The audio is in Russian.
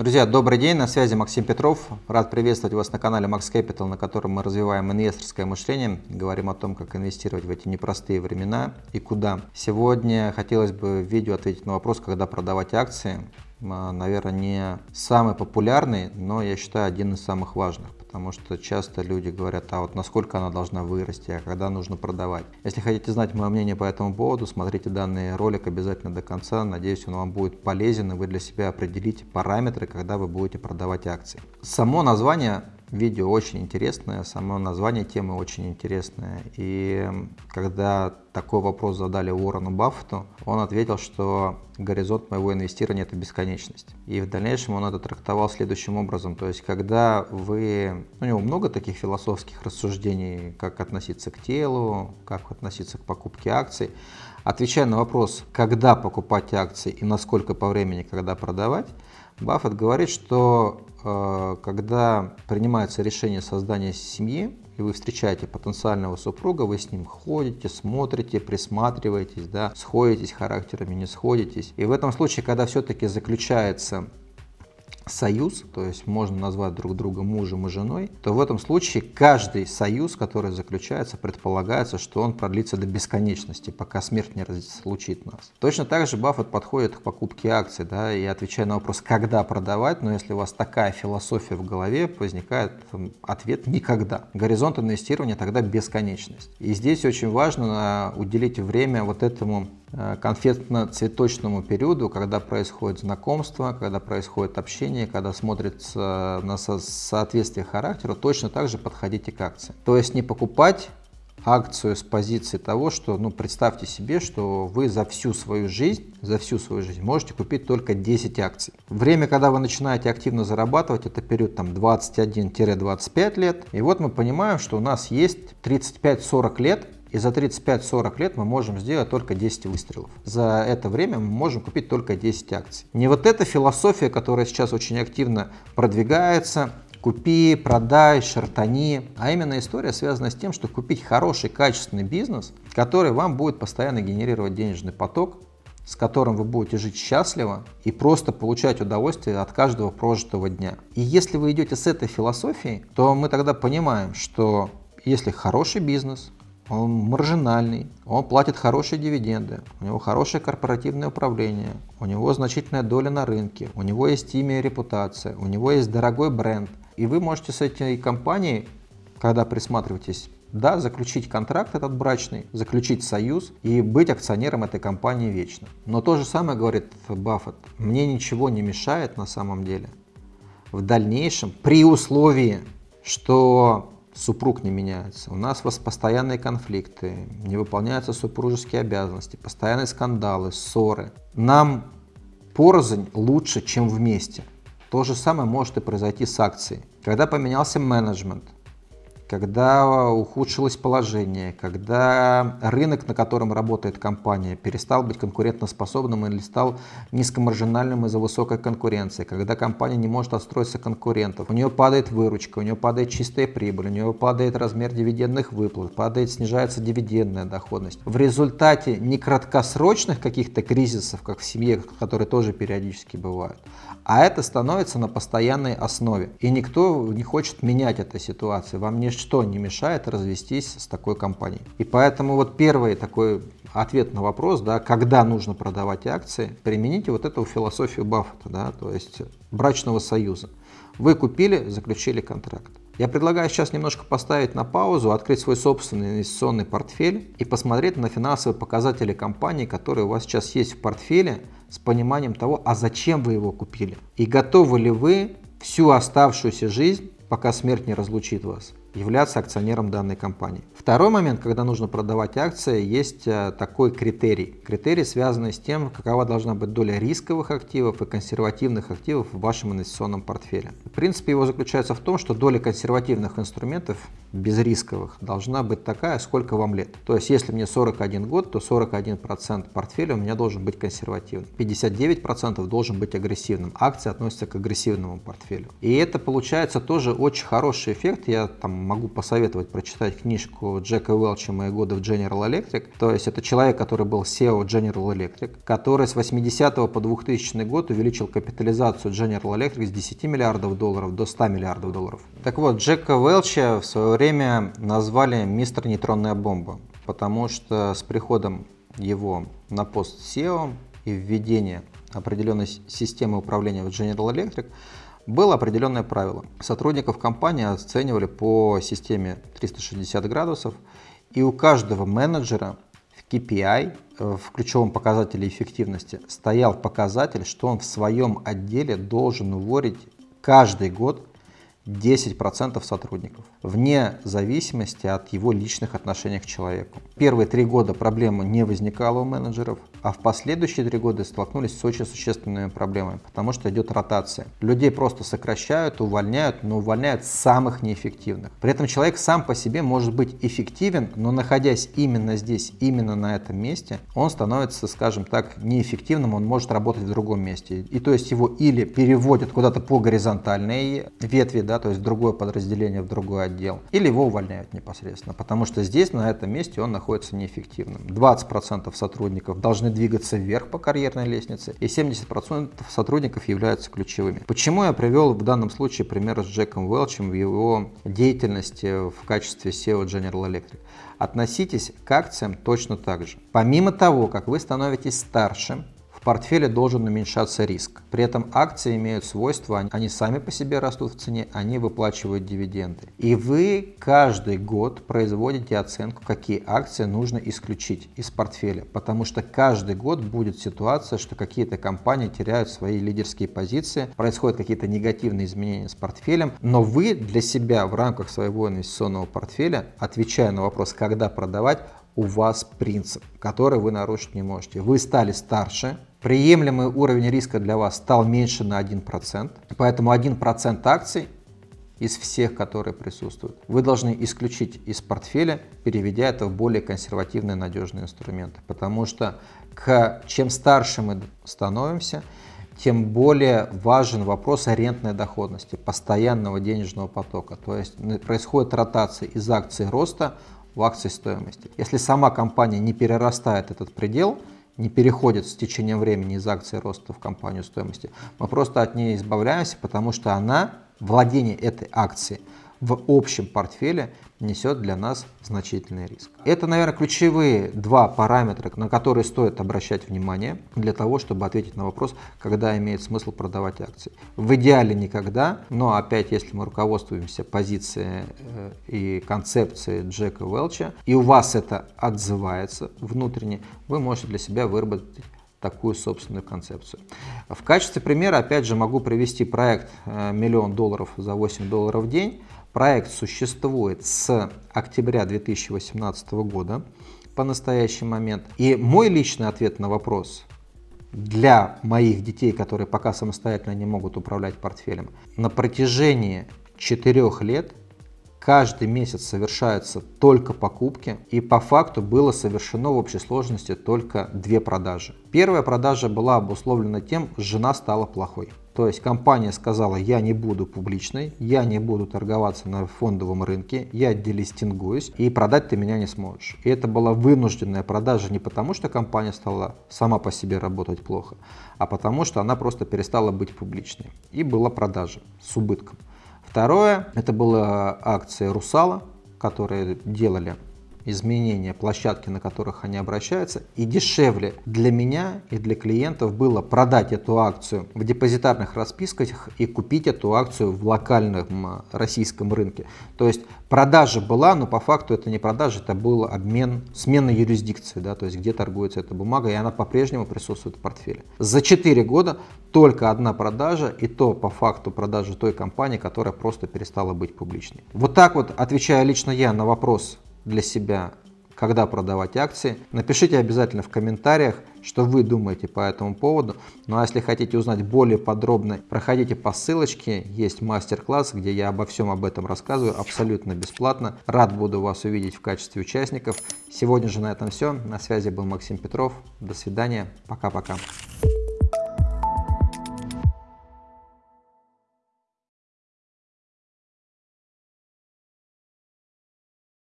Друзья, добрый день, на связи Максим Петров. Рад приветствовать вас на канале Max Capital, на котором мы развиваем инвесторское мышление, говорим о том, как инвестировать в эти непростые времена и куда. Сегодня хотелось бы в видео ответить на вопрос, когда продавать акции. А, наверное, не самый популярный, но я считаю один из самых важных потому что часто люди говорят, а вот насколько она должна вырасти, а когда нужно продавать. Если хотите знать мое мнение по этому поводу, смотрите данный ролик обязательно до конца. Надеюсь, он вам будет полезен, и вы для себя определите параметры, когда вы будете продавать акции. Само название Видео очень интересное, само название темы очень интересное. И когда такой вопрос задали Уоррену Баффету, он ответил, что горизонт моего инвестирования – это бесконечность. И в дальнейшем он это трактовал следующим образом. То есть, когда вы… У него много таких философских рассуждений, как относиться к телу, как относиться к покупке акций. Отвечая на вопрос, когда покупать акции и насколько по времени, когда продавать, Баффет говорит, что э, когда принимается решение создания семьи, и вы встречаете потенциального супруга, вы с ним ходите, смотрите, присматриваетесь, да, сходитесь характерами, не сходитесь. И в этом случае, когда все-таки заключается союз, то есть можно назвать друг друга мужем и женой, то в этом случае каждый союз, который заключается, предполагается, что он продлится до бесконечности, пока смерть не разлучит нас. Точно так же Баффет подходит к покупке акций, да, и отвечая на вопрос, когда продавать, но если у вас такая философия в голове, возникает ответ «никогда». Горизонт инвестирования тогда бесконечность. И здесь очень важно уделить время вот этому конфетно-цветочному периоду, когда происходит знакомство, когда происходит общение, когда смотрится на соответствие характера, точно так же подходите к акции. То есть не покупать акцию с позиции того, что, ну, представьте себе, что вы за всю свою жизнь, за всю свою жизнь можете купить только 10 акций. Время, когда вы начинаете активно зарабатывать, это период там 21-25 лет. И вот мы понимаем, что у нас есть 35-40 лет, и за 35-40 лет мы можем сделать только 10 выстрелов. За это время мы можем купить только 10 акций. Не вот эта философия, которая сейчас очень активно продвигается, купи, продай, шартани, а именно история связана с тем, что купить хороший, качественный бизнес, который вам будет постоянно генерировать денежный поток, с которым вы будете жить счастливо и просто получать удовольствие от каждого прожитого дня. И если вы идете с этой философией, то мы тогда понимаем, что если хороший бизнес, он маржинальный, он платит хорошие дивиденды, у него хорошее корпоративное управление, у него значительная доля на рынке, у него есть имя и репутация, у него есть дорогой бренд. И вы можете с этой компанией, когда присматриваетесь, да, заключить контракт этот брачный, заключить союз и быть акционером этой компании вечно. Но то же самое говорит Баффет. Мне ничего не мешает на самом деле в дальнейшем, при условии, что супруг не меняется, у нас постоянные конфликты, не выполняются супружеские обязанности, постоянные скандалы, ссоры. Нам порознь лучше, чем вместе. То же самое может и произойти с акцией. Когда поменялся менеджмент, когда ухудшилось положение, когда рынок, на котором работает компания, перестал быть конкурентоспособным или стал низкомаржинальным из-за высокой конкуренции, когда компания не может отстроиться конкурентов, у нее падает выручка, у нее падает чистая прибыль, у нее падает размер дивидендных выплат, падает, снижается дивидендная доходность. В результате не краткосрочных каких-то кризисов, как в семье, которые тоже периодически бывают, а это становится на постоянной основе. И никто не хочет менять эту ситуацию. Вам ничто не мешает развестись с такой компанией. И поэтому вот первый такой ответ на вопрос, да, когда нужно продавать акции, примените вот эту философию Баффета, да, то есть брачного союза. Вы купили, заключили контракт. Я предлагаю сейчас немножко поставить на паузу, открыть свой собственный инвестиционный портфель и посмотреть на финансовые показатели компании, которые у вас сейчас есть в портфеле, с пониманием того, а зачем вы его купили. И готовы ли вы всю оставшуюся жизнь, пока смерть не разлучит вас, являться акционером данной компании. Второй момент, когда нужно продавать акции, есть э, такой критерий. Критерий, связанный с тем, какова должна быть доля рисковых активов и консервативных активов в вашем инвестиционном портфеле. В принципе, его заключается в том, что доля консервативных инструментов, безрисковых, должна быть такая, сколько вам лет. То есть, если мне 41 год, то 41% портфеля у меня должен быть консервативным. 59% должен быть агрессивным. Акции относятся к агрессивному портфелю. И это получается тоже очень хороший эффект. Я там могу посоветовать прочитать книжку Джека Уэлча «Мои годы в General Electric». То есть это человек, который был SEO General Electric, который с 80 по 2000 год увеличил капитализацию General Electric с 10 миллиардов долларов до 100 миллиардов долларов. Так вот, Джека Уэлча в свое время назвали «Мистер нейтронная бомба», потому что с приходом его на пост SEO и введение определенной системы управления в General Electric было определенное правило. Сотрудников компании оценивали по системе 360 градусов, и у каждого менеджера в KPI, в ключевом показателе эффективности, стоял показатель, что он в своем отделе должен уволить каждый год 10% сотрудников, вне зависимости от его личных отношений к человеку. Первые три года проблема не возникала у менеджеров, а в последующие три года столкнулись с очень существенными проблемами, потому что идет ротация. Людей просто сокращают, увольняют, но увольняют самых неэффективных. При этом человек сам по себе может быть эффективен, но находясь именно здесь, именно на этом месте, он становится, скажем так, неэффективным, он может работать в другом месте. И то есть его или переводят куда-то по горизонтальной ветви, да, то есть другое подразделение, в другой отдел, или его увольняют непосредственно, потому что здесь, на этом месте, он находится неэффективным. 20% сотрудников должны двигаться вверх по карьерной лестнице, и 70% сотрудников являются ключевыми. Почему я привел в данном случае пример с Джеком Уэлчем в его деятельности в качестве SEO General Electric? Относитесь к акциям точно так же. Помимо того, как вы становитесь старше, в портфеле должен уменьшаться риск. При этом акции имеют свойство, они сами по себе растут в цене, они выплачивают дивиденды. И вы каждый год производите оценку, какие акции нужно исключить из портфеля. Потому что каждый год будет ситуация, что какие-то компании теряют свои лидерские позиции, происходят какие-то негативные изменения с портфелем, но вы для себя в рамках своего инвестиционного портфеля, отвечая на вопрос, когда продавать, у вас принцип, который вы нарушить не можете. Вы стали старше, приемлемый уровень риска для вас стал меньше на 1%, поэтому 1% акций из всех, которые присутствуют, вы должны исключить из портфеля, переведя это в более консервативные надежные инструменты. Потому что к, чем старше мы становимся, тем более важен вопрос арендной доходности, постоянного денежного потока. То есть происходит ротация из акций роста в акции стоимости. Если сама компания не перерастает этот предел, не переходит с течением времени из акции роста в компанию стоимости, мы просто от нее избавляемся, потому что она, владение этой акцией, в общем портфеле несет для нас значительный риск. Это, наверное, ключевые два параметра, на которые стоит обращать внимание для того, чтобы ответить на вопрос, когда имеет смысл продавать акции. В идеале никогда, но опять, если мы руководствуемся позицией э, и концепцией Джека Уэлча, и у вас это отзывается внутренне, вы можете для себя выработать такую собственную концепцию. В качестве примера, опять же, могу привести проект э, «Миллион долларов за 8 долларов в день», Проект существует с октября 2018 года по настоящий момент. И мой личный ответ на вопрос для моих детей, которые пока самостоятельно не могут управлять портфелем, на протяжении четырех лет каждый месяц совершаются только покупки, и по факту было совершено в общей сложности только две продажи. Первая продажа была обусловлена тем, что жена стала плохой. То есть компания сказала, я не буду публичной, я не буду торговаться на фондовом рынке, я делистингуюсь, и продать ты меня не сможешь. И это была вынужденная продажа не потому, что компания стала сама по себе работать плохо, а потому что она просто перестала быть публичной. И была продажа с убытком. Второе, это была акция Русала, которые делали изменения площадки, на которых они обращаются, и дешевле для меня и для клиентов было продать эту акцию в депозитарных расписках и купить эту акцию в локальном российском рынке. То есть продажа была, но по факту это не продажа, это был обмен, смена юрисдикции, да, то есть где торгуется эта бумага, и она по-прежнему присутствует в портфеле. За 4 года только одна продажа, и то по факту продажи той компании, которая просто перестала быть публичной. Вот так вот, отвечая лично я на вопрос, для себя, когда продавать акции. Напишите обязательно в комментариях, что вы думаете по этому поводу. Ну а если хотите узнать более подробно, проходите по ссылочке, есть мастер-класс, где я обо всем об этом рассказываю абсолютно бесплатно. Рад буду вас увидеть в качестве участников. Сегодня же на этом все. На связи был Максим Петров. До свидания. Пока-пока.